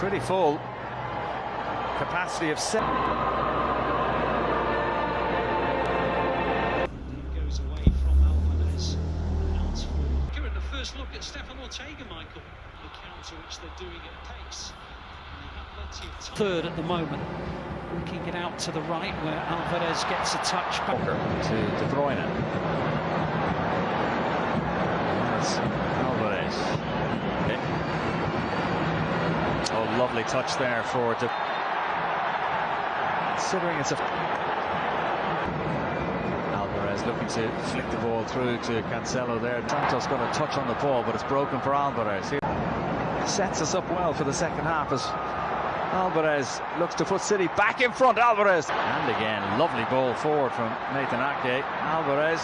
pretty full. Capacity of seven. goes away from Alvarez. Outs for the first look at Stefan Ortega, Michael. The counter which they're doing at pace. And they have plenty of time. Third at the moment. Working it out to the right where Alvarez gets a touch back. to De Bruyne. Lovely touch there for De. Considering it's a. Alvarez looking to flick the ball through to Cancelo there. Santos got a touch on the ball, but it's broken for Alvarez. Here sets us up well for the second half as Alvarez looks to put City back in front. Alvarez. And again, lovely ball forward from Nathan Ake. Alvarez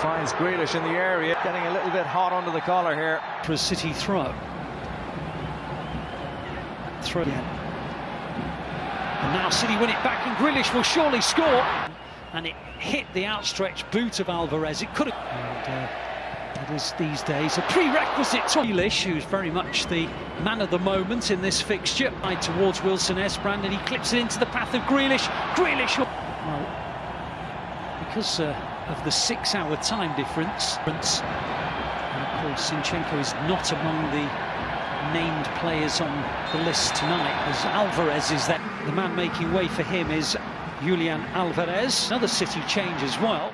finds Grealish in the area. Getting a little bit hot under the collar here. For a City throw. Throw again. And now City win it back and Grealish will surely score. And it hit the outstretched boot of Alvarez. It could have... Uh, it is these days a prerequisite to Grealish, who's very much the man of the moment in this fixture. Right towards Wilson Esbrand, and he clips it into the path of Grealish. Grealish, well, because uh, of the six-hour time difference, and of course Zinchenko is not among the named players on the list tonight, as Alvarez is there. The man making way for him is Julian Alvarez. Another City change as well.